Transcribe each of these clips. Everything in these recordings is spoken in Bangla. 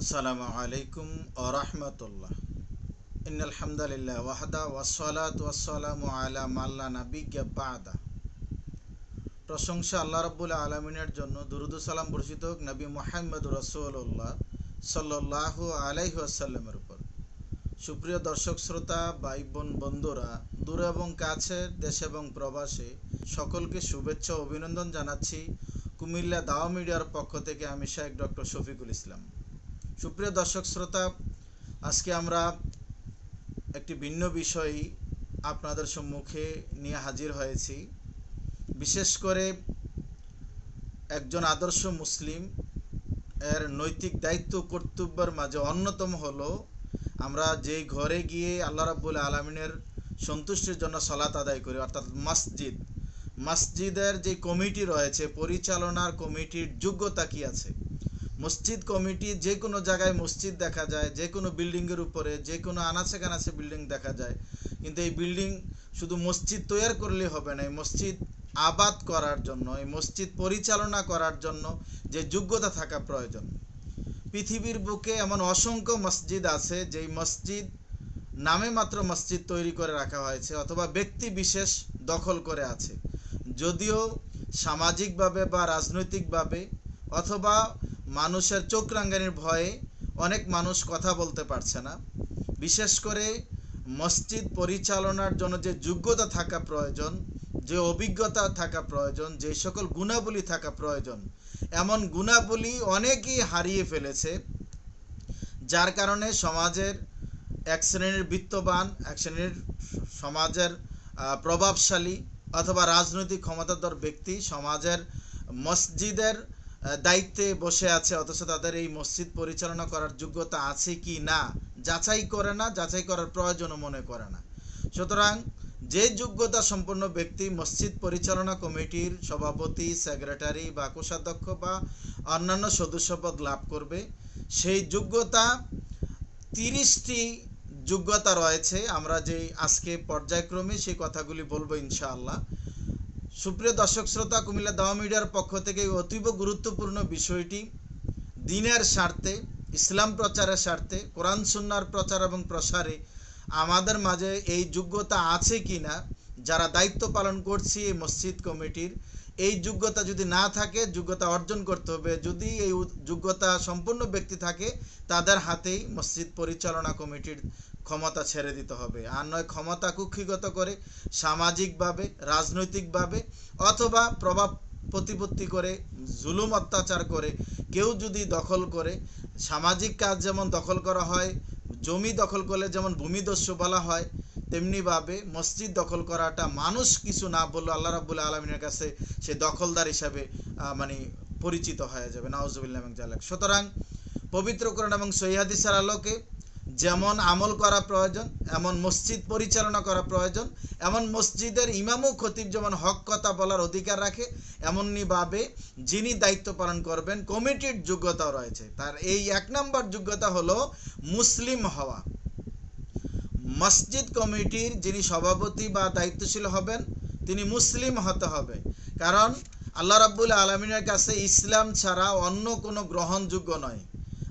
আসসালামু আলাইকুম ও রহমতুল্লাহ। ইনালহামদুলিল্লাহ ওয়াহদা ওয়াসালাত ওয়াসালামু আলা মাল্লা নাবিজ্ঞা বাদা। প্রশংসা আল্লাহ রব্বুল আলমিনের জন্য দুরুদ সালাম বর্ষিত হোক নবী মোহাম্মদ রসুল্লাহ সাল্লাহ আলাইহি আসাল্লামের উপর। সুপ্রিয় দর্শক, শ্রোতা ভাই বোন বন্ধুরা, দূর এবং কাছে, দেশ এবং প্রবাসে সকলকে শুভেচ্ছা অভিনন্দন জানাচ্ছি কুমিল্লা দাওয়া মিডিয়ার পক্ষ থেকে আমি শাহেক ডক্টর শফিকুল ইসলাম। সুপ্রিয় দর্শক শ্রোতা, আজকে আমরা একটি ভিন্ন বিষয় আপনাদের সম্মুখে নিয়ে হাজির হয়েছি। বিশেষ করে একজন আদর্শ মুসলিম, এর নৈতিক দায়িত্ব কর্তব্যের মাঝে অন্যতম হলো, আমরা যেই ঘরে গিয়ে আল্লাহ রাব্বুল আলমিনের সন্তুষ্টির জন্য সলাত আদায় করি, অর্থাৎ মসজিদ। মসজিদের যে কমিটি রয়েছে, পরিচালনার কমিটির যোগ্যতা কি আছে? মসজিদ কমিটি যে কোনো জায়গায় মসজিদ দেখা যায়, যে কোনো বিল্ডিংয়ের উপরে, যে কোনো আনাচে কানাচে বিল্ডিং দেখা যায়। কিন্তু এই বিল্ডিং শুধু মসজিদ তৈরি করলে হবে না, এই মসজিদ আবাদ করার জন্য, এই মসজিদ পরিচালনা করার জন্য যে যোগ্যতা থাকা প্রয়োজন। পৃথিবীর বুকে এমন অসংখ্য মসজিদ আছে, যেই মসজিদ নামে মাত্র মসজিদ তৈরি করে রাখা হয়েছে অথবা ব্যক্তি বিশেষ দখল করে আছে। যদিও সামাজিকভাবে বা রাজনৈতিকভাবে অথবা মানুষের চোখ রাঙ্গানির ভয়ে অনেক মানুষ কথা বলতে পারছে না। বিশেষ করে মসজিদ পরিচালনার জন্য যে যোগ্যতা থাকা প্রয়োজন, যে অভিজ্ঞতা থাকা প্রয়োজন, যে সকল গুণাবলী থাকা প্রয়োজন, এমন গুণাবলী অনেকেই হারিয়ে ফেলেছে, যার কারণে সমাজের এক শ্রেণির বিত্তবান, এক শ্রেণির সমাজের প্রভাবশালী অথবা রাজনৈতিক ক্ষমতাধর ব্যক্তি সমাজের মসজিদের দায়িত্বে বসে আছে, অথচ তাদের এই মসজিদ পরিচালনা করার যোগ্যতা আছে কি না, যাচাই করে না, যাচাই করার প্রয়োজনও মনে করে না। সুতরাং যে যোগ্যতা সম্পন্ন ব্যক্তি মসজিদ পরিচালনা কমিটির সভাপতি, সেক্রেটারি বা কোষাধ্যক্ষ বা অন্যান্য সদস্যপদ লাভ করবে, সেই যোগ্যতা তিরিশটি যোগ্যতা রয়েছে। আমরা যে আজকে পর্যায়ক্রমে সেই কথাগুলি বলব ইনশাআল্লাহ। সুপ্রিয় দর্শক শ্রোতা, কুমিল্লা দাওয়া মিডিয়ার পক্ষ থেকে অতীব গুরুত্বপূর্ণ বিষয়টি, দিনের স্বার্থে, ইসলাম প্রচারের স্বার্থে, কোরআন সুন্নার প্রচার এবং প্রসারে আমাদের মাঝে এই যোগ্যতা আছে কি না যারা দায়িত্ব পালন করছি এই মসজিদ কমিটির এই যোগ্যতা যদি না থাকে, যোগ্যতা অর্জন করতে হবে। যদি এই যোগ্যতা সম্পূর্ণ ব্যক্তি থাকে, তাদের হাতেই মসজিদ পরিচালনা কমিটির ক্ষমতা ছেড়ে দিতে হবে। আর নয়, ক্ষমতা কুক্ষিগত করে সামাজিকভাবে, রাজনৈতিকভাবে অথবা প্রভাব প্রতিপত্তি করে, জুলুম অত্যাচার করে কেউ যদি দখল করে, সামাজিক কাজ যেমন দখল করা হয়, জমি দখল করলে যেমন ভূমিদস্যু বলা হয় তেমনিভাবে মসজিদ দখল করাটা মানুষ কিছু না বলল আল্লাহ রাবুল্লাহ আলমিনের কাছে সে দখলদার হিসাবে মানে পরিচিত হয়ে যাবে। নাউজুবিল্লাহ এবং জালাক সুতরাং পবিত্রকরণ এবং সৈহাদিসার আলোকে যেমন আমল করা প্রয়োজন, এমন মসজিদ পরিচালনা করা প্রয়োজন, এমন মসজিদের ইমাম খতিব যেমন হক কথা বলার অধিকার রাখে এমনইভাবে যিনি দায়িত্ব পালন করবেন, কমিটির যোগ্যতাও রয়েছে। তার এই এক নম্বর যোগ্যতা হলো মুসলিম হওয়া। মসজিদ কমিটির যিনি সভাপতি বা দায়িত্বশীল হবেন, তিনি মুসলিম হতে হবে। কারণ আল্লাহ রাব্বুল আলমিনের কাছে ইসলাম ছাড়া অন্য কোনো গ্রহণযোগ্য নয়।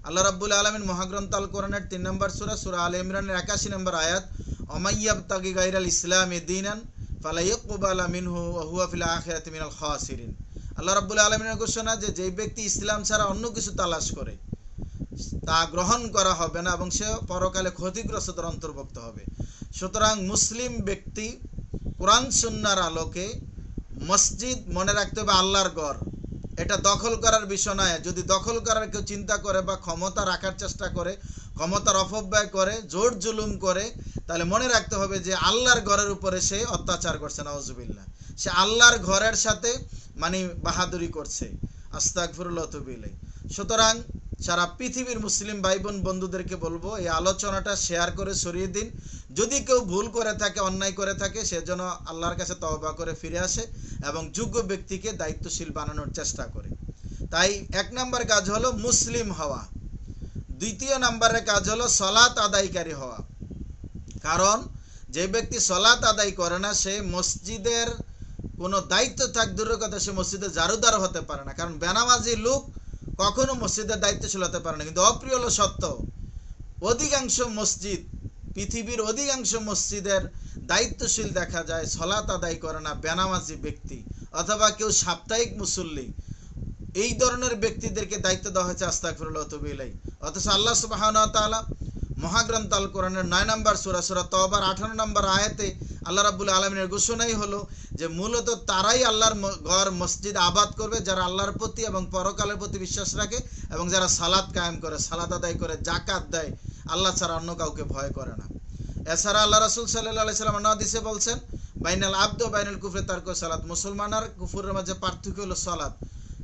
আল্লাহ রাব্বুল আলমিন মহাগ্রন্থ আল কোরআনের তিন নম্বর সুরা সুরা আল ইমরানের একাশি নম্বর আয়াত অমাইয়াব তাগি গাইরাল ইসলাম দিনান ফালাইকুবাল মিনহু ওহুয়া ফিল আখিরাত মিনাল খাসিরিন। আল্লাহ রাব্বুল আলমিনের ঘোষণা যে, যেই ব্যক্তি ইসলাম ছাড়া অন্য কিছু তালাশ করে তা গ্রহণ করা হবে না এবং সে পরকালে ক্ষতিগ্রস্তদের অন্তর্ভুক্ত হবে। সুতরাং মুসলিম ব্যক্তি কোরআন সুন্নার আলোকে মসজিদ মনে রাখতে হবে আল্লাহর গড় এটা দখল করার বিষয় নয়। যদি দখল করার কেউ চিন্তা করে বা ক্ষমতা রাখার চেষ্টা করে, ক্ষমতার অপব্যয় করে, জোর জুলুম করে, তাহলে মনে রাখতে হবে যে আল্লাহর ঘরের উপরে সে অত্যাচার করছে নওয়াজুবিল্লা সে আল্লাহর ঘরের সাথে মানে বাহাদুরি করছে। আস্তাকফিরুল্লতবিল্লাই সুতরাং সারা পৃথিবীর মুসলিম ভাই বোন বন্ধুদেরকে বলব, এই আলোচনাটা শেয়ার করে সরিয়ে দিন। যদি কেউ ভুল করে থাকে, অন্যায় করে থাকে সেজন্য আল্লাহর কাছে তহবা করে ফিরে আসে এবং যোগ্য ব্যক্তিকে দায়িত্বশীল বানানোর চেষ্টা করে। তাই এক নম্বর কাজ হলো মুসলিম হওয়া। দ্বিতীয় নম্বরের কাজ হলো সলাৎ আদায়কারী হওয়া। কারণ যে ব্যক্তি সলাৎ আদায় করে না, সে মসজিদের কোনো দায়িত্ব থাক, দূরের কথা, সে মসজিদে জারুদার হতে পারে না। কারণ বেনামাজি লোক কখনো মসজিদের দায়িত্ব হতে পারে না। কিন্তু অপ্রিয় হলো সত্য। অধিকাংশ মসজিদ, পৃথিবীর অধিকাংশ মসজিদের দায়িত্বশীল দেখা যায়, সলাত আদায় করে না বেনামাজি ব্যক্তি অথবা কেউ সাপ্তাহিক মুসল্লি। এই ধরনের ব্যক্তিদেরকে দায়িত্ব দেওয়া হয়েছে আস্তাকফিরুল্লাহ তবিলাই অথচ আল্লাহ সুবাহ মহাগ্রন্থ আল কোরআনের নয় নম্বর সুরা সুরা তবার আঠারো নম্বর আয়াতে আল্লাহ রাবুল আলমিনের ঘোষণাই হলো যে মূলত তারাই আল্লাহর ঘর, মসজিদ আবাদ করবে যারা আল্লাহর প্রতি এবং পরকালের প্রতি বিশ্বাস রাখে এবং যারা সালাদ কায়েম করে সালাদ আদায় করে জাকাত দেয়, আল্লাহ ছাড়া অন্য কাউকে ভয় করে না। এছাড়া আল্লাহ রাসুল সাল্লাহ সাল্লাম নদিসে বলছেন, বাইনাল আব্দ বাইনাল কুফরে তার্ক সালাত। মুসলমান আর কুফুরের মাঝে পার্থক্য হলো সালাত।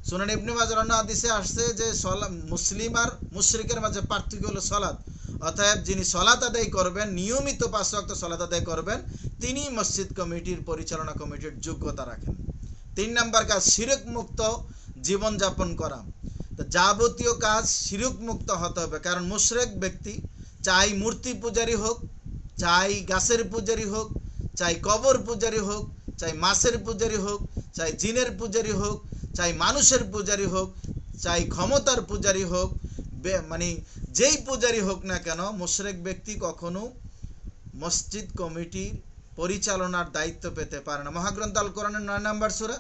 সুনান ইবনে মাজার অন্য হাদিসে আসছে যে সলা মুসলিম আর মুশরিকের মাঝে পার্থক্য হলো সলাৎ অতএব যিনি সলাত আদায় করবেন, নিয়মিত পাঁচ ওয়াক্ত সলাত আদায় করবেন, তিনি মসজিদ কমিটির পরিচালনা কমিটির যোগ্যতা রাখেন। তিন নাম্বার কাজ শিরক মুক্ত জীবনযাপন করা। যাবতীয় কাজ শিরক মুক্ত হতে হবে, কারণ মুশরেক ব্যক্তি চাই মূর্তি পূজারি হোক, চাই গাছের পূজারি হোক, চাই কবর পূজারি হোক, চাই মাছের পূজারি হোক, চাই জিনের পূজারি হোক, চাই মানুষের পূজারি হোক, চাই ক্ষমতার পূজারি হোক মানে যেই পূজারি হোক না কেন, মুশরেক ব্যক্তি কখনো মসজিদ কমিটির পরিচালনার দায়িত্ব পেতে পারে না। মহাগ্রন্থ আল কোরআনের নয় নম্বর সুরা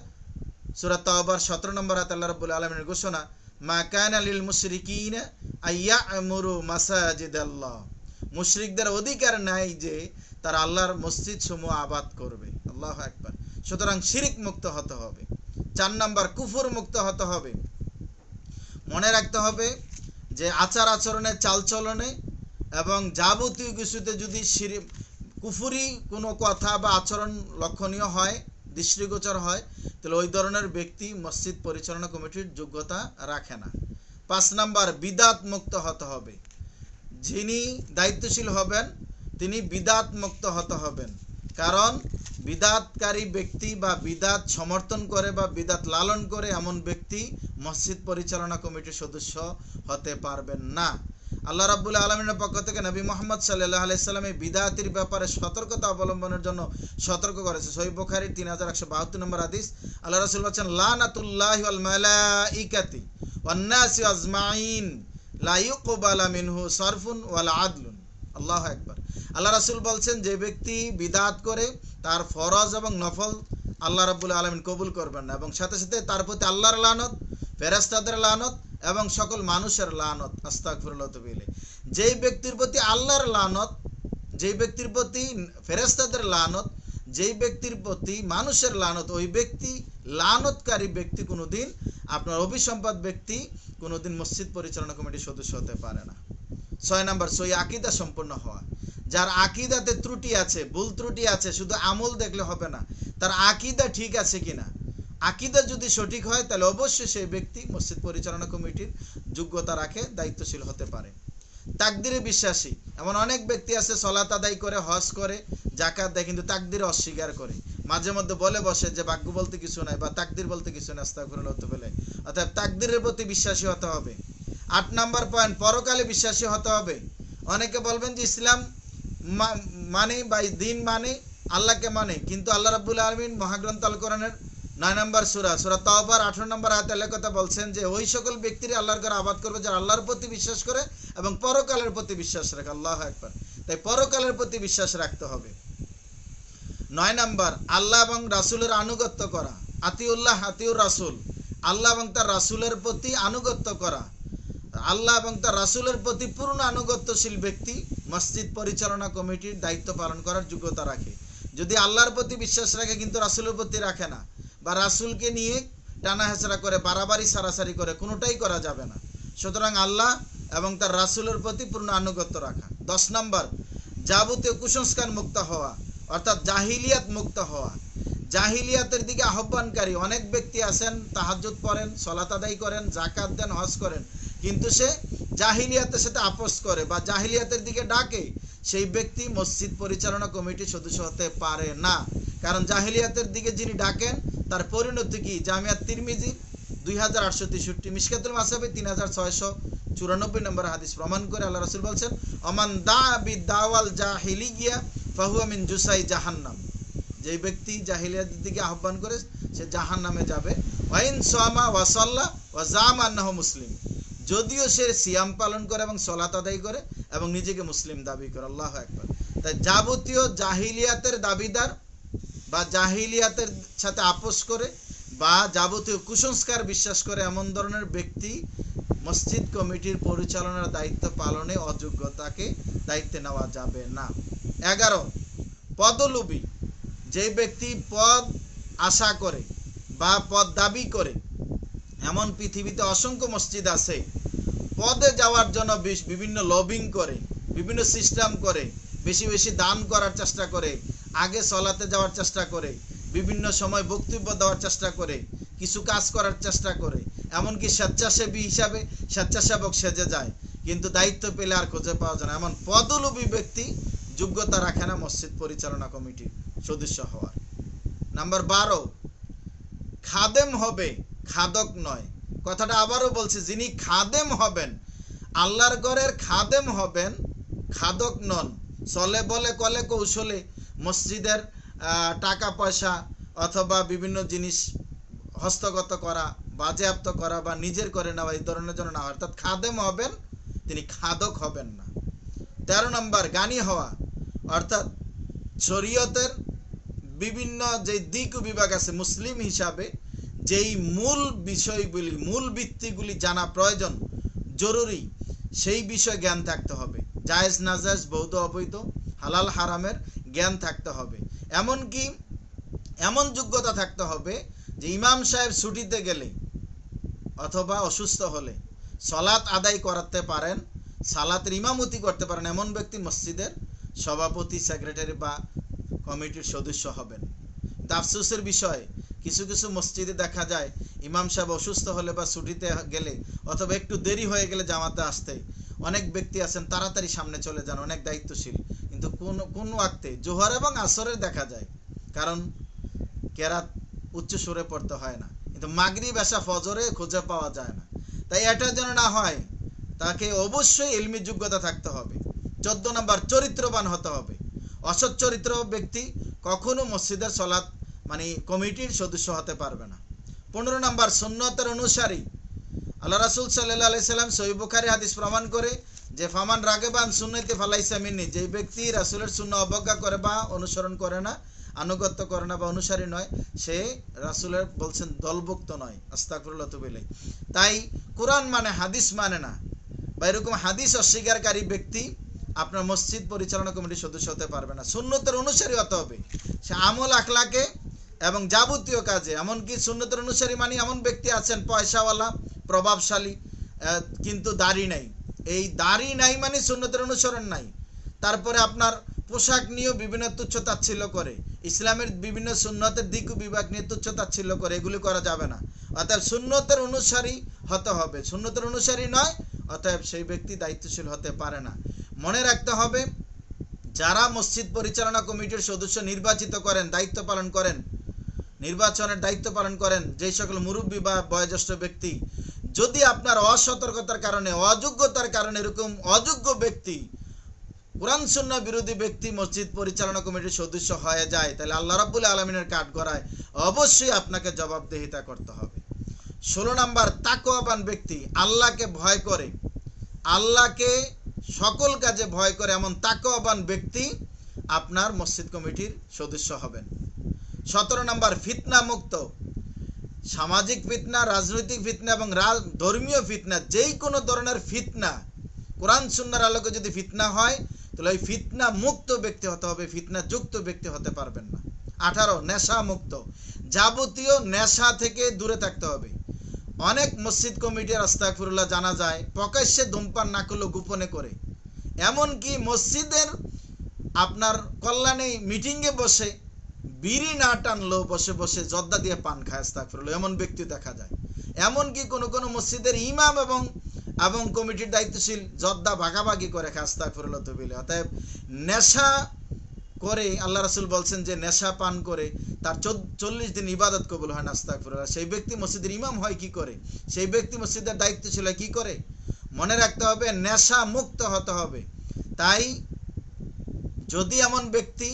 সুরা তওবার সতেরো নম্বর হাত আল্লাহ রাব্বুল আলমিনের ঘোষণা, মা কানা লিল মুশরিকিন আইয়া আমুরু মাসাজিদ আল্লাহ মুশরিকদের অধিকার নাই যে তারা আল্লাহর মসজিদ সমূহ আবাদ করবে। আল্লাহ একবার সুতরাং শিরিক মুক্ত হতে হবে। চার নাম্বার, কুফুর মুক্ত হতে হবে। মনে রাখতে হবে যে আচার আচরণে চালচলনে এবং যাবতীয় কিছুতে যদি কুফুরি কোনো কথা বা আচরণ লক্ষণীয় হয়, দৃষ্টিগোচর হয়, তাহলে ওই ধরনের ব্যক্তি মসজিদ পরিচালনা কমিটির যোগ্যতা রাখে না। পাঁচ নাম্বার, বিদাত মুক্ত হতে হবে। যিনি দায়িত্বশীল হবেন, তিনি বিদাত মুক্ত হতে হবেন। কারণ বিদাতকারী ব্যক্তি বা বিদাত সমর্থন করে বা বিদাত লালন করে এমন ব্যক্তি মসজিদ পরিচালনা কমিটির সদস্য হতে পারবেন না। আল্লাহ রাব্বুল আলমিনের পক্ষ থেকে নবী মোহাম্মদ সাল্লাহ আলাইসাল্লাম এই বিদাতির ব্যাপারে সতর্কতা অবলম্বনের জন্য সতর্ক করেছে। সহি বুখারী তিন হাজার একশো বাহাত্তর নম্বর আদিস আল্লাহ রাসুল বলছেন, লানাতুল্লাহি ওয়ান নাসি আজমাইন লা ইউকবালা মিনহু সারফুন ওয়ালা আদলুন। আল্লাহ একবার আল্লাহ রাসূল বলছেন, যে ব্যক্তি বিদাত করে, তার ফরজ এবং নফল আল্লাহ রাব্বুল আলামিন কবুল করবেন না এবং সাথে সাথে তার প্রতি আল্লাহর লানত ফেরাস্তাদের লানত এবং সকল মানুষের লানত, আস্তাগফিরুল্লাহ তবিলে যেই ব্যক্তির প্রতি আল্লাহর লানত, যেই ব্যক্তির প্রতি ফেরাস্তাদের লানত, যেই ব্যক্তির প্রতি মানুষের লানত, ওই ব্যক্তি লানতকারী ব্যক্তি কোনোদিন আপনার অভিসম্পাদ ব্যক্তি কোনোদিন মসজিদ পরিচালনা কমিটির সদস্য হতে পারে না। ছয় নম্বর সই আকিদা সম্পন্ন হওয়া। যার আকিদাতে ত্রুটি আছে, ভুল ত্রুটি আছে, শুধু আমল দেখলে হবে না, তার আকিদা ঠিক আছে কিনা? আকিদা যদি সঠিক হয়, তাহলে অবশ্যই সেই ব্যক্তি মসজিদ পরিচালনা কমিটির যোগ্যতা রাখে, দায়িত্বশীল হতে পারে। তাকদিরে বিশ্বাসী, এমন অনেক ব্যক্তি আছে, সলাত আদায় করে, হজ করে জাকাত দেয়, কিন্তু তাকদিরে অস্বীকার করে। মাঝে মধ্যে বলে বসে যে, ভাগ্য বলতে কিছু নাই বা তাকদির বলতে কিছু নাই, আস্তাগফিরুল্লাহ হতে বলে অর্থাৎ তাকদিরের প্রতি বিশ্বাসী হতে হবে। আট নাম্বার পয়েন্ট পরকালে বিশ্বাসী হতে হবে। অনেকে বলবেন যে, ইসলাম মানে বা দিন মানে আল্লাহকে মানে। কিন্তু আল্লাহ রাব্বুল আলমিন মহাগ্রন্থ আল কোরআনের নয় নম্বর সুরা সুরা তাওবার আঠারো নম্বর আয়াতের কথা বলছেন যে, ওই সকল ব্যক্তিরা আল্লাহর ঘরে আবাদ করবে যারা আল্লাহর প্রতি বিশ্বাস করে এবং পরকালের প্রতি বিশ্বাস রাখে। আল্লাহ একবার তাই পরকালের প্রতি বিশ্বাস রাখতে হবে। নয় নম্বর, আল্লাহ এবং রাসুলের আনুগত্য করা। আতিউল্লাহ, আতিউর রাসূল। আল্লাহ এবং তার রাসূলের প্রতি আনুগত্য করা। আল্লাহ এবং তার রাসূলের প্রতি পূর্ণ আনুগত্যশীল ব্যক্তি মসজিদ পরিচালনা কমিটির দায়িত্ব পালন করার যোগ্যতা রাখে। যদি আল্লাহর প্রতি বিশ্বাস রাখে, কিন্তু রাসূলের প্রতি রাখে না বা রাসূলকে নিয়ে টানা হেঁচড়া করে, বাড়াবাড়ি, সারাসারি করে, কোনোটাই করা যাবে না। সুতরাং আল্লাহ এবং তার রাসূলের প্রতি পূর্ণ আনুগত্য রাখা। দশ নম্বর, যাবতীয় কুসংস্কার মুক্ত হওয়া, অর্থাৎ জাহিলিয়াত মুক্ত হওয়া। জাহিলিয়াতের দিকে আহ্বানকারী অনেক ব্যক্তি আছেন, তাহাজ্জুদ পড়েন, সলাত আদায় করেন জাকাত দেন, হজ করেন। কিন্তু সে জাহিলিয়াতের সাথে আপোষ করে বা জাহিলিয়াতের দিকে ডাকে, সেই ব্যক্তি মসজিদ পরিচালনা কমিটির সদস্য হতে পারে না। কারণ জাহিলিয়াতের দিকে যিনি ডাকেন, তার পরিণতি কি? জামিয়াত তিরমিজি, দুই হাজার আটশো তেষট্টি তিন হাজার ছয়শো চুরানব্বই নম্বর হাদিস প্রমাণ করে আল্লাহ রসুল বলছেন, অমান দা বি দাওয়াল জাহিলিয়া, ফাহুয়া মিন জুসাই জাহান্নাম। যেই ব্যক্তি জাহিলিয়াতের দিকে আহ্বান করে, সে জাহান নামে যাবে। ওয়াইন সোয়ামা ওয়াসাল্লাহ ওয়া জাম আন্নাহ মুসলিম। যদিও সে সিয়াম পালন করে এবং সলাত আদায় করে এবং নিজেকে মুসলিম দাবি করে, আল্লাহ একবার তাই যাবতীয় জাহিলিয়াতের দাবিদার বা জাহিলিয়াতের সাথে আপোষ করে বা যাবতীয় কুসংস্কার বিশ্বাস করে এমন ধরনের ব্যক্তি মসজিদ কমিটির পরিচালনার দায়িত্ব পালনে অযোগ্যতাকে দায়িত্বে নেওয়া যাবে না। এগারো, পদলোভী। যে ব্যক্তি পদ আশা করে বা পদ দাবি করে এমন পৃথিবীতে অসংখ্য মসজিদ আছে। পদে যাওয়ার জন্য বিভিন্ন লবিং করে, বিভিন্ন সিস্টেম করে, বেশি বেশি দান করার চেষ্টা করে, আগে চলাতে যাওয়ার চেষ্টা করে, বিভিন্ন সময় বক্তব্য দেওয়ার চেষ্টা করে, কিছু কাজ করার চেষ্টা করে, এমনকি স্বেচ্ছাসেবী হিসাবে স্বেচ্ছাসেবক সেজে যায়, কিন্তু দায়িত্ব পেলে আর খুঁজে পাওয়া যায় না। এমন পদলোভী ব্যক্তি যোগ্যতা রাখে না মসজিদ পরিচালনা কমিটির সদস্য হওয়ার। নাম্বার বারো, খাদেম হবে খাদক নয়। কথাটা আবারও বলছি, যিনি খাদেম হবেন, আল্লাহর ঘরের খাদেম হবেন, খাদক নন। চলে বলে কলে কৌশলে মসজিদের টাকা পয়সা অথবা বিভিন্ন জিনিস হস্তগত করা, বাজেয়াপ্ত করা বা নিজের করে নেওয়া এই ধরনের জন্য না অর্থাৎ খাদেম হবেন, তিনি খাদক হবেন না। তেরো নম্বর, গানি হওয়া। অর্থাৎ শরীয়তের বিভিন্ন যে দিক বিভাগ আছে, মুসলিম হিসাবে যেই মূল বিষয়গুলি, মূল ভিত্তিগুলি জানা প্রয়োজন, জরুরি, সেই বিষয়ে জ্ঞান থাকতে হবে। জায়েজ, নাজায়েজ, বৌদ্ধ, অবৈধ, হালাল, হারামের জ্ঞান থাকতে হবে। এমনকি এমন যোগ্যতা থাকতে হবে যে ইমাম সাহেব ছুটিতে গেলে অথবা অসুস্থ হলে সলাৎ আদায় করাতে পারেন, সালাতের ইমামতি করতে পারেন এমন ব্যক্তি মসজিদের সভাপতি, সেক্রেটারি বা কমিটির সদস্য হবেন। তাফসুসের বিষয় কিছু কিছু মসজিদে দেখা যায়, ইমাম সাহেব অসুস্থ হলে বা ছুটিতে গেলে অথবা একটু দেরি হয়ে গেলে জামাতে আসতে অনেক ব্যক্তি আছেন, তাড়াতাড়ি সামনে চলে যান, অনেক দায়িত্বশীল। কিন্তু কোন কোন ওয়াক্তে জোহর এবং আসরের দেখা যায়, কারণ কেরাত উচ্চ সুরে পড়তে হয় না। কিন্তু মাগরি বেশা ফজরে খুঁজে পাওয়া যায় না। তাই এটা যেন না হয়, তাকে অবশ্যই এলমি যোগ্যতা থাকতে হবে। চোদ্দ নম্বর, চরিত্রবান হতে হবে। অসৎ চরিত্র ব্যক্তি কখনো মসজিদের সলাৎ মানে কমিটির সদস্য হতে পারবে না। পনেরো নম্বর, সুন্নতের অনুসারী। আল্লাহ রাসুল সাল্লাহ আলাইসাল্লাম সহিবুখারি হাদিস প্রমাণ করে যে, ফামান রাগেবান সুন্নতে ফালাইসা মিন্নি যেই ব্যক্তি রাসুলের শূন্য অবজ্ঞা করে বা অনুসরণ করে না, আনুগত্য করে না বা অনুসারী নয়, সে রাসুলের বলছেন দলভুক্ত নয়। আস্তাকুরুল্লাহ তুবিলাই তাই কোরআন মানে হাদিস মানে না। বা এরকম হাদিস অস্বীকারী ব্যক্তি আপনার মসজিদ পরিচালনা কমিটির সদস্য হতে পারবে না। সুন্নতের অনুসারী হতে হবে। সে আমল আখলাকে এবং যাবতীয় কাজে, এমনকি সুন্নতের অনুসারী মানে এমন ব্যক্তি আছেন, পয়সাওয়ালা, প্রভাবশালী কিন্তু দাড়ি নাই। এই দাড়ি নাই মানে সুন্নতের অনুসরণ নাই। তারপরে আপনার পোশাক নিয়েও বিভিন্ন তুচ্ছ তাচ্ছিল্য করে। ইসলামের বিভিন্ন সুন্নতের দিক বিভাগ নিয়ে তুচ্ছ তাচ্ছিল্য করে, এগুলি করা যাবে না। অতএব সুন্নতের অনুসারী হতে হবে। সুন্নতের অনুসারী নয়, অতএব সেই ব্যক্তি দায়িত্বশীল হতে পারে না। মনে রাখতে হবে, যারা মসজিদ পরিচালনা কমিটির সদস্য নির্বাচিত করেন, দায়িত্ব পালন করেন নির্বাচনের দায়িত্ব পালন করেন যেই সকল মুরব্বী বা বয়োজ্যেষ্ঠ ব্যক্তি। যদি আপনার অসতর্কতার কারণে, অযোগ্যতার কারণে এরকম অযোগ্য ব্যক্তি, কোরআন শূন্য বিরোধী ব্যক্তি মসজিদ পরিচালনা কমিটির সদস্য হয়ে যায়, তাহলে আল্লাহ রাব্বুল আলমিনের কাঠ গড়ায় অবশ্যই আপনাকে জবাবদিহিতা করতে হবে। ষোলো নাম্বার, তাকওয়াবান ব্যক্তি, আল্লাহকে ভয় করে। আল্লাহকে সকল কাজে ভয় করে এমন তাকওয়াবান ব্যক্তি আপনার মসজিদ কমিটির সদস্য হবেন। সতেরো নম্বর, ফিতনা মুক্ত। সামাজিক ফিতনা, রাজনৈতিক ফিতনা এবং ধর্মীয় ফিতনা, যেই কোনো ধরনের ফিতনা, কোরআন সুন্নার আলোকে যদি ফিতনা হয়, তাহলে ওই ফিতনা মুক্ত ব্যক্তি হতে হবে, ফিতনা যুক্ত ব্যক্তি হতে পারবেন না। আঠারো, নেশা মুক্ত। যাবতীয় নেশা থেকে দূরে থাকতে হবে। অনেক মসজিদ কমিটির আস্তাকফিরুল্লাহ জানা যায়, প্রকাশ্যে ধূমপান না করলেও গোপনে করে। এমনকি মসজিদের আপনার কল্যাণে মিটিংয়ে বসে বিড়ি না টানলেও বসে বসে জর্দা দিয়ে পান খায় আস্তাকফিরুল্লাহ এমন ব্যক্তি দেখা যায়। এমনকি কোনো কোনো মসজিদের ইমাম এবং এবং কমিটির দায়িত্বশীল জর্দা ভাগাভাগি করে খায় আস্তাকফিরুল্লাহ তবিলে অতএব নেশা করে, আল্লাহ রাসুল বলছেন যে নেশা পান করে তার চল্লিশ দিন ইবাদত কবুল হয় না আস্তাকফিরুল্লাহ সেই ব্যক্তি মসজিদের ইমাম হয় কি করে? সেই ব্যক্তি মসজিদের দায়িত্বশীল হয় কি করে? মনে রাখতে হবে, নেশা মুক্ত হতে হবে। তাই যদি এমন ব্যক্তি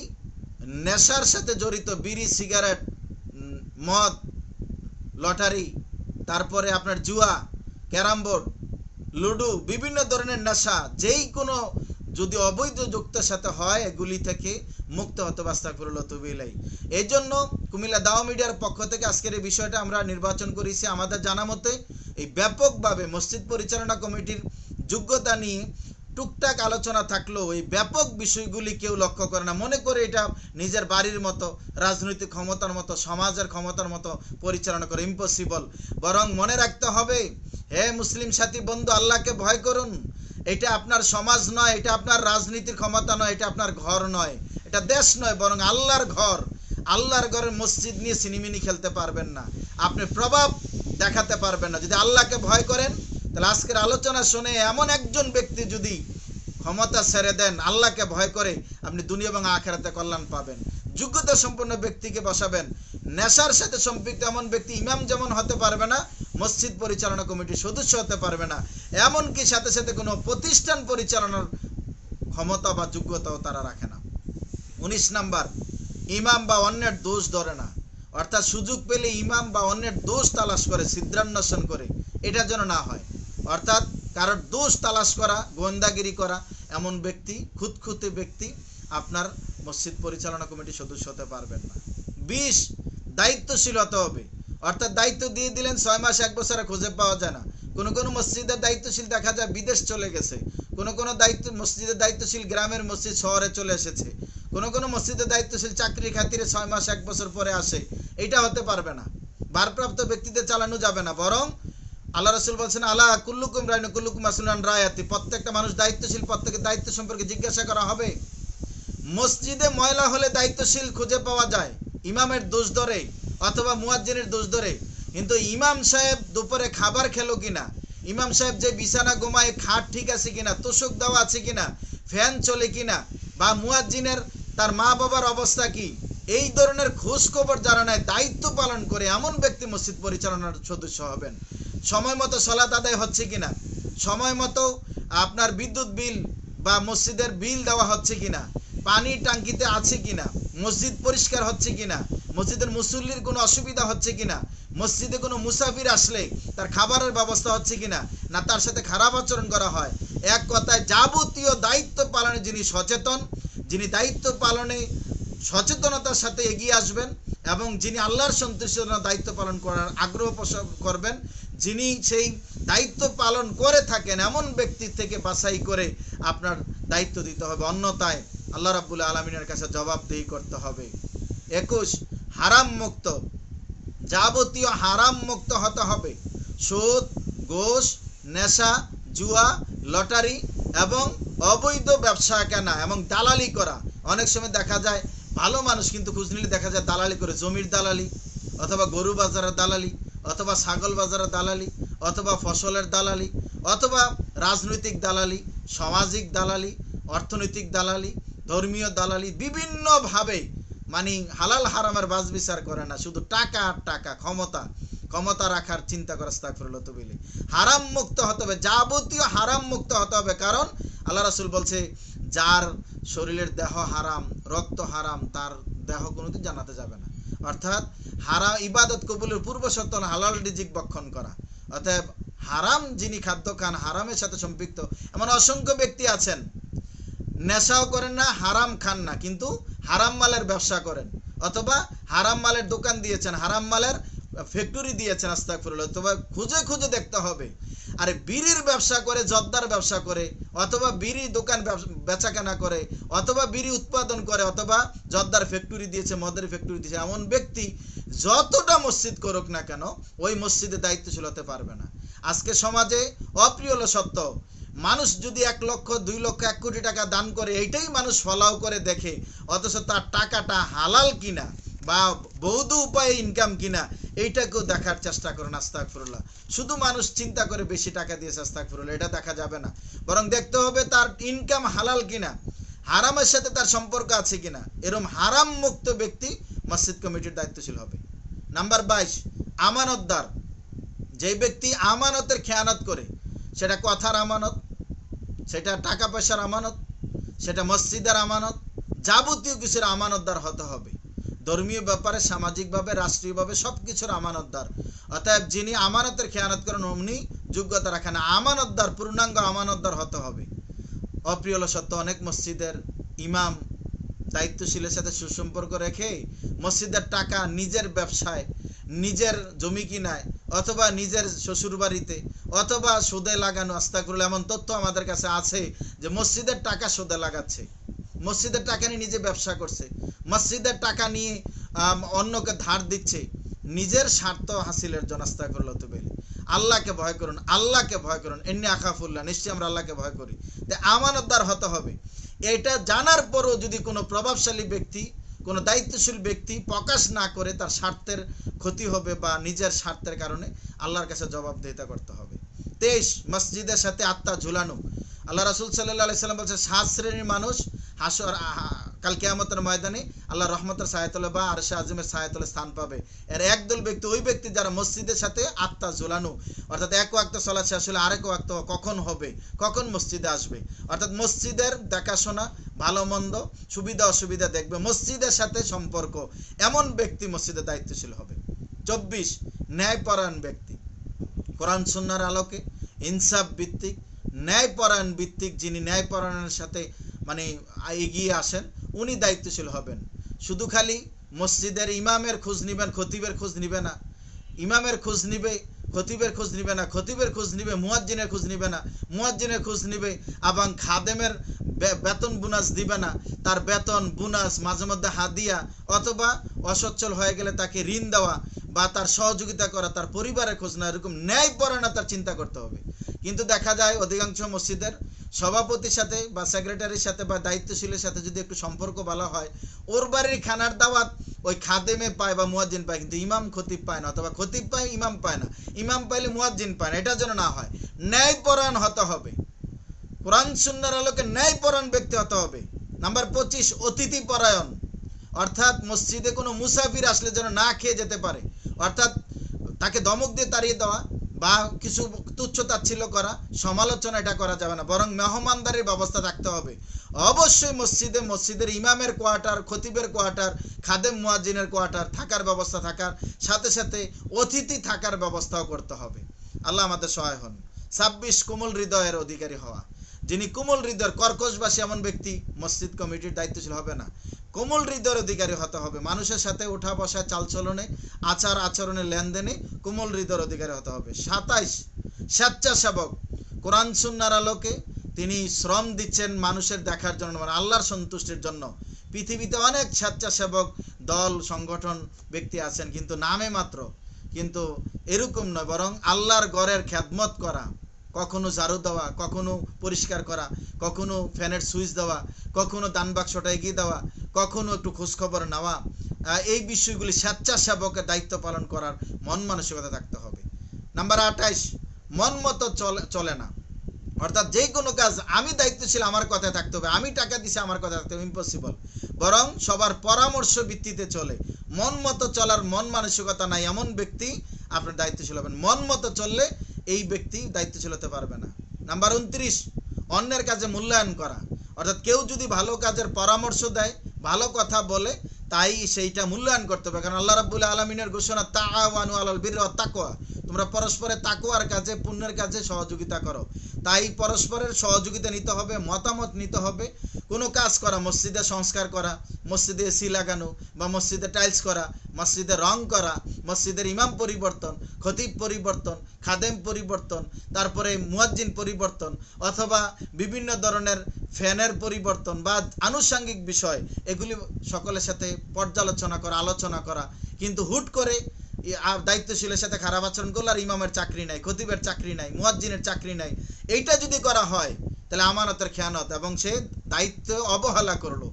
নেশার সাথে জড়িত বিড়ি, সিগারেট মদ, লটারি, তারপরে আপনার জুয়া, ক্যারাম বোর্ড, লুডু, বিভিন্ন ধরনের নেশা, যেই কোনো যদি অবৈধ যুক্তের সাথে হয়, এগুলি থেকে মুক্ত হতে বাস্তাকুরুল্লাহ তুবিলাই এই জন্য কুমিল্লা দাও মিডিয়ার পক্ষ থেকে আজকের এই বিষয়টা আমরা নির্বাচন করেছি। আমাদের জানা মতে এই ব্যাপকভাবে মসজিদ পরিচালনা কমিটির যোগ্যতা নিয়ে টুকটাক আলোচনা থাকলেও এই ব্যাপক বিষয়গুলি কেউ লক্ষ্য করে না। মনে করে এটা নিজের বাড়ির মতো, রাজনৈতিক ক্ষমতার মতো, সমাজের ক্ষমতার মতো পরিচালনা করে ইম্পসিবল বরং মনে রাখতে হবে, হে মুসলিম সাথী বন্ধু, আল্লাহকে ভয় করুন। এটা আপনার সমাজ নয়, এটা আপনার রাজনীতির ক্ষমতা নয়, এটা আপনার ঘর নয়। এটা দেশ নয়, বরং আল্লাহর ঘর। আল্লাহর ঘরের মসজিদ নিয়ে সিনিমিনি খেলতে পারবেন না। আপনি প্রভাব দেখাতে পারবেন না। যদি আল্লাহকে ভয় করেন তাহলে আজকের আলোচনা শুনে এমন একজন ব্যক্তি যদি ক্ষমতা ছেড়ে দেন, আল্লাহকে ভয় করে, আপনি দুনিয়া এবং আখেরাতে কল্যাণ পাবেন। যোগ্যতা সম্পন্ন ব্যক্তিকে বসাবেন। নেশার সাথে সম্পৃক্ত এমন ব্যক্তি ইমাম যেমন হতে পারবে না, মসজিদ পরিচালনা কমিটির সদস্য হতে পারবে না। এমনকি সাথে সাথে কোনো প্রতিষ্ঠান পরিচালনার ক্ষমতা বা যোগ্যতাও তারা রাখে না। উনিশ নাম্বার, ইমাম বা অন্যের দোষ ধরে না। অর্থাৎ সুযোগ পেলে ইমাম বা অন্যের দোষ তালাশ করে, ছিদ্রান্বেষণ করে। এটা যেন না হয়। অর্থাৎ কারোর দোষ তালাশ করা, গোয়েন্দাগিরি করা, এমন ব্যক্তি, খুঁতখুঁতে ব্যক্তি আপনার মসজিদ পরিচালনা কমিটির সদস্য হতে পারবেন না। বিশ, দায়িত্বশীল হতে হবে। অর্থাৎ দায়িত্ব দিয়ে দিলেন ছয় মাস, এক বছরে খুঁজে পাওয়া যায় না। কোনো কোনো মসজিদের দায়িত্বশীল দেখা যায়, বিদেশ চলে গেছে। কোনো কোনো দায়িত্ব, মসজিদের দায়িত্বশীল গ্রামের মসজিদ শহরে চলে এসেছে। কোনো কোনো মসজিদের দায়িত্বশীল চাকরি খাতিরে ছয় মাস, এক বছর পরে আসে। এটা হতে পারবে না। ভারপ্রাপ্ত ব্যক্তিদের চালানো যাবে না। বরং আল্লাহ রসুল বলছেন আল্লাহ কুল্লুকুম রায়ন কুল্লুকুম আসুলান রায়াতি। প্রত্যেকটা মানুষ দায়িত্বশীল, প্রত্যেকের দায়িত্ব সম্পর্কে জিজ্ঞাসা করা হবে। মসজিদে ময়লা হলে দায়িত্বশীল খুঁজে পাওয়া যায়, ইমামের দোষ ধরে অথবা মুয়াজ্জিনের দোষ ধরে। কিন্তু ইমাম সাহেব দুপুরে খাবার খেলো কিনা? ইমাম সাহেব যে বিছানা ঘুমায়, খাট ঠিক আছে কিনা? তোষক দেওয়া আছে কিনা? ফ্যান চলে কিনা? বা মুয়াজ্জিনের, তার মা বাবার অবস্থা কি? এই ধরনের খোঁজ খবর যারা নেয়, দায়িত্ব পালন করে এমন ব্যক্তি মসজিদ পরিচালনার সদস্য হবেন। সময় মতো সলাত আদায় হচ্ছে কিনা? সময় মতো আপনার বিদ্যুৎ বিল বা মসজিদের বিল দেওয়া হচ্ছে কিনা? পানির টাঙ্কিতে আছে কিনা? মসজিদ পরিষ্কার হচ্ছে কিনা? মসজিদের মুসল্লির কোনো অসুবিধা হচ্ছে কিনা? মসজিদে কোনো মুসাফির আসলে তার খাবারের ব্যবস্থা হচ্ছে কিনা? না, তার সাথে খারাপ আচরণ করা হয়? এক কথায়, যাবতীয় দায়িত্ব পালনে যিনি সচেতন, যিনি দায়িত্ব পালনে সচেতনতার সাথে এগিয়ে আসবেন এবং যিনি আল্লাহর সন্তুষ্টির দায়িত্ব পালন করার আগ্রহ পোষণ করবেন যিনি সেই দায়িত্ব পালন করে থাকেন, এমন ব্যক্তি থেকে বাছাই করে আপনার দায়িত্ব দিতে হবে। অন্যতায় আল্লাহ রাব্বুল আলমিনের কাছে জবাবদেহি করতে হবে। একুশ, হারাম মুক্ত। যাবতীয় হারাম মুক্ত হতে হবে। সুদ ঘোষ নেশা, জুয়া, লটারি এবং অবৈধ ব্যবসা কেনা এবং দালালি করা। অনেক সময় দেখা যায়, ভালো মানুষ কিন্তু খোঁজ নিলে দেখা যায় দালালি করে, জমির দালালি অথবা গরু বাজারের দালালি। অথবা ছাগল বাজারের দালালি, অথবা ফসলের দালালি, অথবা রাজনৈতিক দালালি, সামাজিক দালালি, অর্থনৈতিক দালালি, ধর্মীয় দালালি বিভিন্নভাবে মানে হালাল হারামের বাজ বিচার করে না। শুধু টাকা আর টাকা, ক্ষমতা ক্ষমতা রাখার চিন্তা করে স্তাকফিরুল্লাহ তুবিলি হারাম মুক্ত হতে হবে, যাবতীয় হারাম মুক্ত হতে হবে। কারণ আল্লাহ রাসুল বলছে, যার শরীরের দেহ হারাম, রক্ত হারাম, তার দেহ কোনোদিন জানাতে যাবে না। অর্থাৎ হারা ইবাদত কবুলের পূর্ব শর্ত হলো হালাল রিজিক বক্ষণ করা। অতএব হারাম যিনি খাদ্য খান, হারামের সাথে সম্পৃক্ত। এমন অসংখ্য ব্যক্তি আছেন, নেশাও করেন না, হারাম খান না, কিন্তু হারাম মালের ব্যবসা করেন। অথবা হারাম মালের দোকান দিয়েছেন, হারাম মালের ফ্যাক্টরি দিয়েছেন আস্তাকফিরুল্লাহ অথবা খুঁজে খুঁজে দেখতে হবে। আরে বিড়ির ব্যবসা করে, জর্দার ব্যবসা করে, অথবা বিড়ি দোকান বেচা কেনা করে, অথবা বিড়ি উৎপাদন করে, অথবা জর্দার ফ্যাক্টরি দিয়েছে, মদের ফ্যাক্টরি দিয়েছে, এমন ব্যক্তি যতটা মসজিদ করুক না কেন, ওই মসজিদে দায়িত্বশীল হতে পারবে না। আজকে সমাজে অপ্রিয় হলো সত্য। মানুষ যদি এক লক্ষ, দুই লক্ষ, এক কোটি টাকা দান করে, এইটাই মানুষ ফলাও করে দেখে, অথচ তার টাকাটা হালাল কিনা? বা বৌদ্ধ উপায়ে ইনকাম কিনা, এইটাকেও দেখার চেষ্টা করেন আস্তাকফিরুল্লাহ শুধু মানুষ চিন্তা করে বেশি টাকা দিয়েছে আস্তাকফিরুল্লাহ এটা দেখা যাবে না। বরং দেখতে হবে তার ইনকাম হালাল কিনা, হারামের সাথে তার সম্পর্ক আছে কিনা। এরম হারাম মুক্ত ব্যক্তি মসজিদ কমিটির দায়িত্বশীল হবে। নাম্বার বাইশ, আমানতদার। যে ব্যক্তি আমানতের খেয়ানত করে, সেটা কথার আমানত, সেটা টাকা পয়সার আমানত, সেটা মসজিদের আমানত, যাবতীয় কিছুর আমানতদার হতে হবে। ধর্মীয় ব্যাপারে, সামাজিকভাবে, রাষ্ট্রীয়ভাবে সব কিছুর আমানতদার। অতএব যিনি আমানতের খেয়ানত করেন, অমনি যোগ্যতা রাখেন। আমানতদার, পূর্ণাঙ্গ আমানতদার হতে হবে। অপ্রিয় সত্য, অনেক মসজিদের ইমাম দায়িত্বশীলের সাথে সুসম্পর্ক রেখে মসজিদের টাকা নিজের ব্যবসায়, নিজের জমি কিনায়, অথবা নিজের শ্বশুর বাড়িতে অথবা সুদে লাগানো আস্তা করলে এমন তথ্য আমাদের কাছে আছে যে মসজিদের টাকা সুদে লাগাচ্ছে। মসজিদের টাকা নিয়ে নিজে ব্যবসা করছে। মসজিদের টাকা নিয়ে অন্যকে ধার দিচ্ছে। নিজের স্বার্থ হাসিলের জন্য করল তো বেলি আল্লাহকে ভয় করুন, আল্লাহকে ভয় করুন। এমনি আখাফুল্লাহ, নিশ্চয়ই আমরা আল্লাহকে ভয় করি। তো আমানতদার হতে হবে। এটা জানার পরও যদি কোনো প্রভাবশালী ব্যক্তি, কোনো দায়িত্বশীল ব্যক্তি প্রকাশ না করে তার স্বার্থের ক্ষতি হবে বা নিজের স্বার্থের কারণে আল্লাহর কাছে জবাবদিহিতা করতে হবে। তেইশ, মসজিদের সাথে আত্মা ঝুলানো। আল্লাহ রাসুল সাল্লাহ সাল্লাম বলছে সাত শ্রেণির মানুষ হাসর কাল কেয়ামতের ময়দানে আল্লাহ রহমতের সায়াতলে বা আরশে আজমের সায়াতলে স্থান পাবে। এর একদল ব্যক্তি, ওই ব্যক্তি যারা মসজিদের সাথে আত্মা ঝোলানো। অর্থাৎ এক ওয়াক্ত চলা শেষ হলে আরেক ওয়াক্ত কখন হবে? কখন মসজিদে আসবে? অর্থাৎ মসজিদের দেখাশোনা ভালো, মন্দ, সুবিধা, অসুবিধা দেখবে। মসজিদের সাথে সম্পর্ক। এমন ব্যক্তি মসজিদের দায়িত্বশীল হবে। চব্বিশ, ন্যায়পরায়ণ ব্যক্তি। কোরআন, সুন্নার আলোকে ইনসাফ ভিত্তিক, ন্যায়পরায়ণ ভিত্তিক যিনি ন্যায়পরায়ণের সাথে মানে এগিয়ে আসেন, উনি দায়িত্বশীল হবেন। শুধু খালি মসজিদের ইমামের খোঁজ নিবেন, খতিবের খোঁজ নিবে না। ইমামের খোঁজ নিবে, খতিবের খোঁজ নিবে না, খতিবের খোঁজ নিবে, মুয়াজ্জিনের খোঁজ নিবে না, মুয়াজ্জিনের খোঁজ নিবে, এবং খাদেমের বেতন বোনাস দিবে না। তার বেতন, বোনাস, মাঝে মধ্যে হাদিয়া, অথবা অসচ্ছল হয়ে গেলে তাকে ঋণ দেওয়া বা তার সহযোগিতা করা, তার পরিবারের খোঁজ না এরকম ন্যায় তার চিন্তা করতে হবে। কিন্তু দেখা যায় অধিকাংশ মসজিদের সভাপতির সাথে বা সেক্রেটারির সাথে বা দায়িত্বশীলের সাথে যদি একটু সম্পর্ক ভালো হয়, ওর বাড়ির খানার দাওয়াত ওই খাদেমে পায় বা মুয়াজ্জিন পায়, কিন্তু ইমাম খতিব পায় না অথবা খতিব পায়, ইমাম পায় না। ইমাম পাইলে মুয়াজ্জিন পায় না এটা যেন না হয়। ন্যায়পরায়ণ হতে হবে। কোরআন সুন্নার আলোকে ন্যায়পরায়ণ ব্যক্তি হতে হবে। নাম্বার পঁচিশ অতিথি পরায়ণ অর্থাৎ মসজিদে কোনো মুসাফির আসলে যেন না খেয়ে যেতে পারে। অর্থাৎ তাকে দমক দিয়ে তাড়িয়ে দেওয়া বা কিছু তুচ্ছ তাচ্ছিল্য করা, সমালোচনা এটা করা যাবে না, বরং মেহমানদারির ব্যবস্থা থাকতে হবে। অবশ্যই মসজিদে, মসজিদের ইমামের কোয়ার্টার, খতিবের কোয়ার্টার, খাদেম মুয়াজ্জিনের কোয়ার্টার থাকার ব্যবস্থা থাকার, সাথে সাথে অতিথি থাকার ব্যবস্থাও করতে হবে। আল্লাহ আমাদের সহায় হন। ছাব্বিশ কোমল হৃদয়ের অধিকারী হওয়া। যিনি কোমল হৃদয়ের কর্কশবাসী এমন ব্যক্তি, মসজিদ কমিটির দায়িত্বশীল হবে না। কোমল হৃদয়ের অধিকারী হতে হবে। মানুষের সাথে ওঠা বসা চালচলনে আচার আচরণে লেনদেনে কোমল হৃদয়ের অধিকারী হতে হবে। সাতাইশ, স্বেচ্ছাসেবক। কোরআন সুন্নার আলোকে তিনি শ্রম দিচ্ছেন মানুষের দেখার জন্য মানে আল্লাহর সন্তুষ্টির জন্য। পৃথিবীতে অনেক স্বেচ্ছাসেবক দল, সংগঠন, ব্যক্তি আছেন, কিন্তু নামে মাত্র। কিন্তু এরকম নয়, বরং আল্লাহর গড়ের খ্যাদমত করা। কখনো ঝাড়ু দেওয়া, কখনো পরিষ্কার করা, কখনো ফ্যানের সুইচ দেওয়া, কখনো দান বাক্সটা এগিয়ে দেওয়া, কখনো একটু খোঁজখবর নেওয়া এই বিষয়গুলি স্বেচ্ছাসেবকের দায়িত্ব পালন করার মন মানসিকতা থাকতে হবে। নাম্বার আঠাইশ, মন মতো চলে চলে না। অর্থাৎ যে কোনো কাজ আমি দায়িত্বশীল, আমার কথায় থাকতে হবে। আমি টাকা দিছি, আমার কথা থাকতে হবে। ইম্পসিবল বরং সবার পরামর্শ ভিত্তিতে চলে। মন মতো চলার মন মানসিকতা নাই এমন ব্যক্তি আপনার দায়িত্বশীল হবেন। মন মতো চললে এই ব্যক্তি দায়িত্বশীল হতে পারবে না। নাম্বার উনত্রিশ, অন্যের কাজে মূল্যায়ন করা। অর্থাৎ কেউ যদি ভালো কাজের পরামর্শ দেয়, ভালো কথা বলে, তাই সেইটা মূল্যায়ন করতে হবে। কারণ আল্লাহ রাবুল্লাহ আলমিনের ঘোষণা, তাআওয়ানু আলাল বিররি ওয়াত তাকওয়া। তোমরা পরস্পরের তাকওয়ার কাজে, পুণ্যের কাজে সহযোগিতা করো। তাই পরস্পরের সহযোগিতা নিতে হবে, মতামত নিতে হবে। কোনো কাজ করা, মসজিদে সংস্কার করা, মসজিদে এসি লাগানো বা মসজিদে টাইলস করা, মসজিদে রং করা, মসজিদের ইমাম পরিবর্তন, খতিব পরিবর্তন, খাদেম পরিবর্তন, তারপরে মুয়াজ্জিন পরিবর্তন অথবা বিভিন্ন ধরনের ফ্যানের পরিবর্তন বা আনুষঙ্গিক বিষয়, এগুলি সকলের সাথে পর্যালোচনা করা, আলোচনা করা। কিন্তু হুট করে দায়িত্বশীলের সাথে খারাপ আচরণ করল আর ইমামের চাকরি নাই, খতিবের চাকরি নাই, মুয়াজ্জিনের চাকরি নাই। এইটা যদি করা হয়, তাহলে আমানতের খেয়ানত এবং সে দায়িত্ব অবহেলা করল।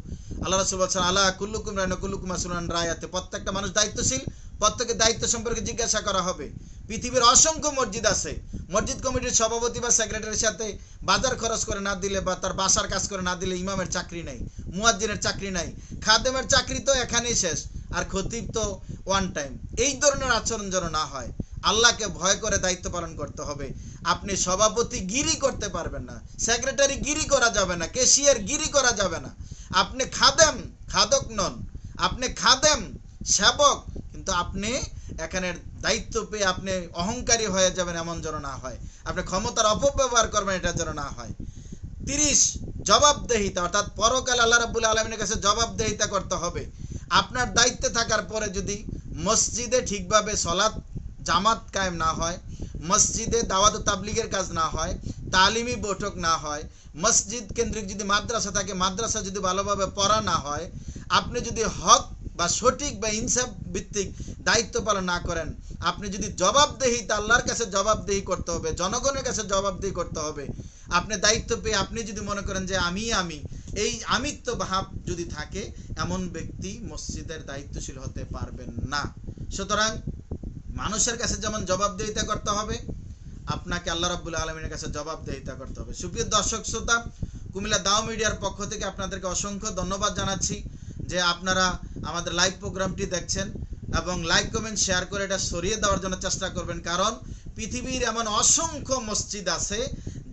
আল্লাহ রসুল বলছেন আল্লাহ কুল্লুকুম রায়ন কুল্লুকুম রায় রায়াতে। প্রত্যেকটা মানুষ দায়িত্বশীল প্রত্যেকের দায়িত্ব সম্পর্কে জিজ্ঞাসা করা হবে। পৃথিবীর অসংখ্য মসজিদ আছে। মসজিদ কমিটির সভাপতি বা সেক্রেটারির সাথে বাজার খরচ করে না দিলে বা তার বাসার কাজ করে না দিলে ইমামের চাকরি নাই, মুয়াজ্জিনের চাকরি নাই। খাদেমের চাকরি তো এখানেই শেষ, আর খতিব তো ওয়ান টাইম এই ধরনের আচরণ যেন না হয়, আল্লাহকে ভয় করে দায়িত্ব পালন করতে হবে। আপনি সভাপতি গিরি করতে পারবেন না, সেক্রেটারি গিরি করা যাবে না কেশিয়ার গিরি করা যাবে না। আপনি খাদেম, খাদক নন, আপনি খাদেম সেবক, কিন্তু আপনি এখানে দায়িত্ব পেয়ে আপনি অহংকারী হয়ে যাবেন এমন যেন না হয়। আপনি ক্ষমতার অপব্যবহার করবেন এটা যেন না হয়। তিরিশ, জবাবদেহিতা, অর্থাৎ পরকাল আল্লাহ রাবুল আলমিনের কাছে জবাবদেহিতা করতে হবে। আপনার দায়িত্বে থাকার পরে যদি মসজিদে ঠিকভাবে সলাৎ, জামাত কায়েম না হয়, মসজিদে দাওয়াত তাবলিগের কাজ না হয়, তালিমি বৈঠক না হয়, মসজিদ কেন্দ্রিক যদি মাদ্রাসা থাকে, মাদ্রাসা যদি ভালোভাবে পড়া না হয়, আপনি যদি হক বা সঠিক বা ইনসাফ ভিত্তিক দায়িত্ব পালন না করেন, আপনি যদি জবাবদেহি তা আল্লাহর কাছে জবাবদেহি করতে হবে, জনগণের কাছে জবাবদেহি করতে হবে, আপনি দায়িত্ব পেয়ে আপনি যদি মনে করেন যে আমি আমি, এই আমিত্ব ভাব যদি থাকে, এমন ব্যক্তি মসজিদের দায়িত্বশীল হতে পারবেন না। সুতরাং মানুষের কাছে যেমন জবাবদেহিতা করতে হবে, আপনাকে আল্লাহ রাবুল আলমিনের কাছে জবাবদেহিতা করতে হবে। সুপ্রিয় দর্শক, শ্রোতা, কুমিল্লা দাও মিডিয়ার পক্ষ থেকে আপনাদেরকে অসংখ্য ধন্যবাদ জানাচ্ছি। যে আপনারা আমাদের লাইভ প্রোগ্রামটি দেখছেন এবং লাইক কমেন্ট শেয়ার করে এটা সরিয়ে দেওয়ার জন্য চেষ্টা করবেন। কারণ পৃথিবীর এমন অসংখ্য মসজিদ আছে,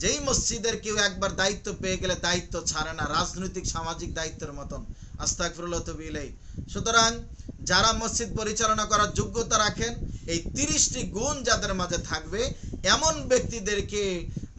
যেই মসজিদের কেউ একবার দায়িত্ব পেয়ে গেলে দায়িত্ব ছাড়ে না, রাজনৈতিক, সামাজিক দায়িত্বের মতন। আস্তাকফিরুল্লাহ তবিলেই সুতরাং যারা মসজিদ পরিচালনা করার যোগ্যতা রাখেন, এই তিরিশটি গুণ যাদের মাঝে থাকবে, এমন ব্যক্তিদেরকে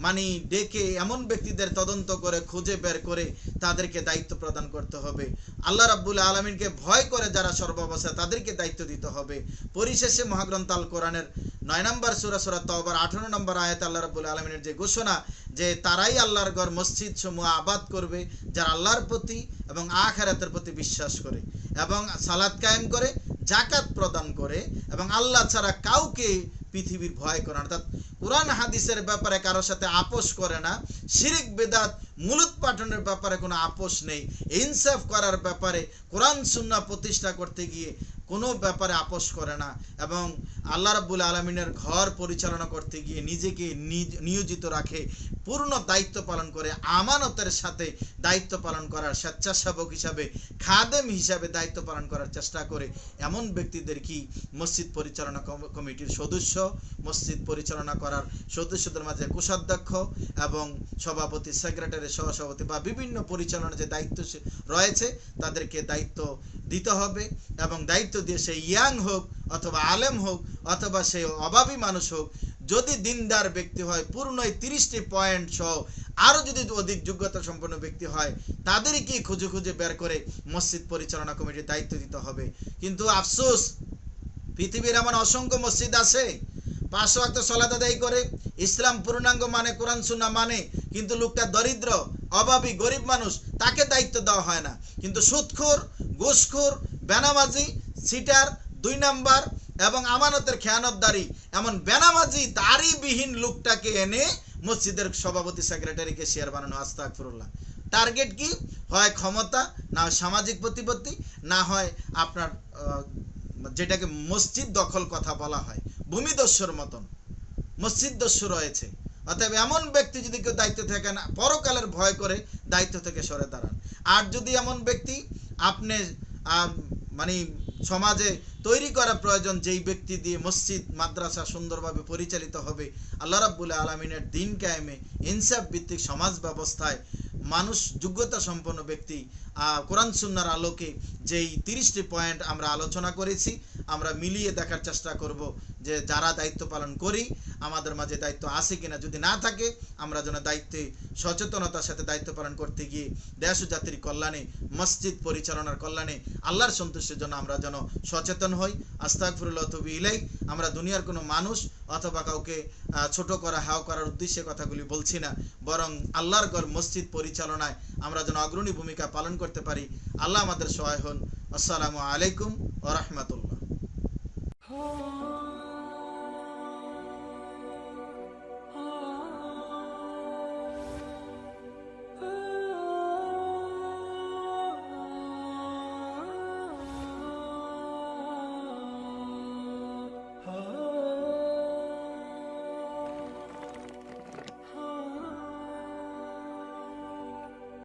মানে ডেকে এমন ব্যক্তিদের তদন্ত করে, খুঁজে বের করে তাদেরকে দায়িত্ব প্রদান করতে হবে। আল্লাহ রাব্বুল আলমিনকে ভয় করে যারা সর্বাবস্থায় তাদেরকে দায়িত্ব দিতে হবে। পরিশেষে মহাগ্রন্থ আল কোরআনের নয় নম্বর সুরা সুরা তবার আঠারো নম্বর আয়াত আল্লাহ রাব্বুল আলমিনের যে ঘোষণা যে তারাই আল্লাহর ঘর মসজিদ সমূহ আবাদ করবে, যারা আল্লাহর প্রতি এবং আখারাতের প্রতি বিশ্বাস করে এবং সালাদ কায়েম করে জাকাত প্রদান করে এবং আল্লাহ ছাড়া কাউকে পৃথিবীর ভয় করে অর্থাৎ কোরআন হাদিসের ব্যাপারে কারোর সাথে আপোষ করে না। শিরিক, বেদাত মূলত পাঠনের ব্যাপারে কোনো আপোষ নেই। ইনসাফ করার ব্যাপারে কোরআন সুন্না প্রতিষ্ঠা করতে গিয়ে কোনো ব্যাপারে আপোষ করে না এবং আল্লাহ রাব্বুল আলমিনের ঘর পরিচালনা করতে গিয়ে নিজেকে নিয়োজিত রাখে, পূর্ণ দায়িত্ব পালন করে, আমানতের সাথে দায়িত্ব পালন করার স্বেচ্ছাসেবক হিসাবে, খাদেম হিসাবে দায়িত্ব পালন করার চেষ্টা করে। এমন ব্যক্তিদের কি মসজিদ পরিচালনা কমিটির সদস্য? মসজিদ পরিচালনা করার সদস্যদের মাঝে কোষাধ্যক্ষ এবং সভাপতি, সেক্রেটারি, সহসভাপতি বা বিভিন্ন পরিচালনার যে দায়িত্ব রয়েছে, তাদেরকে দায়িত্ব দিতে হবে এবং দায়িত্ব দিয়ে সে ইয়াং হোক অথবা আলেম হোক অথবা সে অভাবী মানুষ হোক, যদি দিনদার ব্যক্তি হয়, পূর্ণ এই তিরিশটি পয়েন্ট সহ আরও যদি অধিক যোগ্যতা সম্পন্ন ব্যক্তি হয় তাদেরকেই খুঁজে খুঁজে বের করে মসজিদ পরিচালনা কমিটির দায়িত্ব দিতে হবে? কিন্তু আফসোস, পৃথিবীর এমন অসংখ্য মসজিদ আছে পাঁচশো একটা সলাদ আদায় করে, ইসলাম পূর্ণাঙ্গ মানে কোরআন সুন্না মানে কিন্তু লোকটা দরিদ্র, অভাবী, গরিব মানুষ, তাকে দায়িত্ব দেওয়া হয় না। কিন্তু সুৎখোর ঘুষখোর, বেনামাজি সিটার দুই নাম্বার এবং আমানতের খেয়ানতদারি। এমন বেনামাজি দাড়িবিহীন লোকটাকে এনে মসজিদের সভাপতি, সেক্রেটারিকে শেয়ার বানানো আস্তাক ফিরুল্লাহ টার্গেট কি? হয় ক্ষমতা, না সামাজিক প্রতিপত্তি, না হয় আপনার যেটাকে মসজিদ দখল কথা বলা হয়, ভূমিদস্যুর মতন। মসজিদ দস্যু রয়েছে। অতএব এমন ব্যক্তি যদি কেউ দায়িত্ব থাকে না, পরকালের ভয় করে দায়িত্ব থেকে সরে দাঁড়ান। আর যদি এমন ব্যক্তি, আপনি মানে সমাজে তৈরি করা প্রয়োজন যেই ব্যক্তি দিয়ে মসজিদ, মাদ্রাসা সুন্দরভাবে পরিচালিত হবে, আল্লাহ রাব্বুল আলমিনের দিন কায়েমে ইনসাফ ভিত্তিক সমাজ ব্যবস্থায় মানুষ যোগ্যতা সম্পন্ন ব্যক্তি। কোরআন সুন্নার আলোকে যেই তিরিশটি পয়েন্ট আমরা আলোচনা করেছি, আমরা মিলিয়ে দেখার চেষ্টা করব যে যারা দায়িত্ব পালন করি, আমাদের মাঝে দায়িত্ব আছে কিনা যদি না থাকে, আমরা যেন দায়িত্বে, সচেতনতার সাথে দায়িত্ব পালন করতে গিয়ে দেশ জাতির কল্যাণে, মসজিদ পরিচালনার কল্যাণে আল্লাহর সন্তুষ্টির জন্য আমরা যেন সচেতন হই। আস্তাকফিরুল্লাহ তবি ইলাই আমরা দুনিয়ার কোনো মানুষ অথবা কাউকে ছোট করা, হাও করার উদ্দেশ্যে কথাগুলি বলছি না। বরং আল্লাহর গড় মসজিদ পরিচালনায় আমরা যেন অগ্রণী ভূমিকা পালন করতে পারি। আল্লাহ আমাদের সহায় হন। আসসালামু আলাইকুম ও রহমতুল্লাহ।